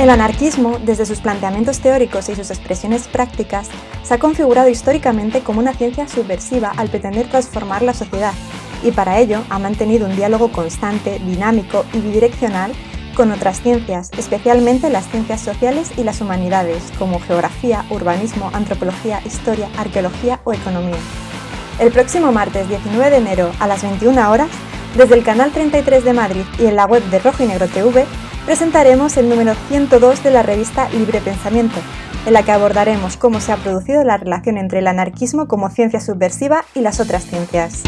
El anarquismo, desde sus planteamientos teóricos y sus expresiones prácticas, se ha configurado históricamente como una ciencia subversiva al pretender transformar la sociedad, y para ello ha mantenido un diálogo constante, dinámico y bidireccional con otras ciencias, especialmente las ciencias sociales y las humanidades, como geografía, urbanismo, antropología, historia, arqueología o economía. El próximo martes 19 de enero a las 21 horas, desde el canal 33 de Madrid y en la web de Rojo y Negro TV, presentaremos el número 102 de la revista Libre Pensamiento, en la que abordaremos cómo se ha producido la relación entre el anarquismo como ciencia subversiva y las otras ciencias.